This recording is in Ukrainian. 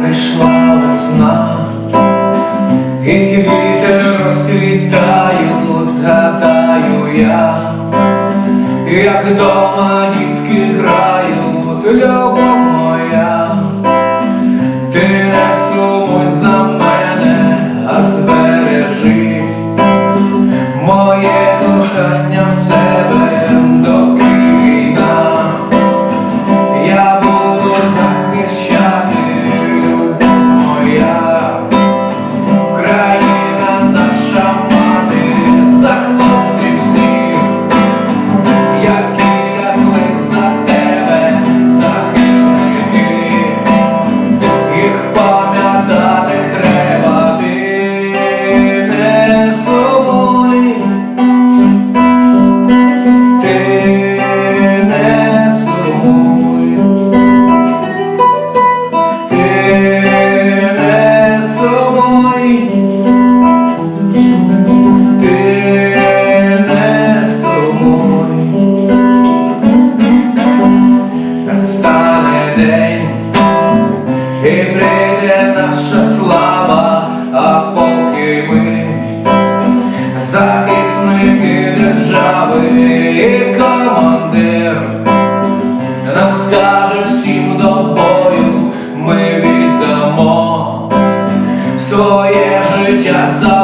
прийшла весна, і квіти розквітаю, згадаю я, як дома дітки грають любов. держави командир, нам скаже всім до бою, ми віддамо своє життя за.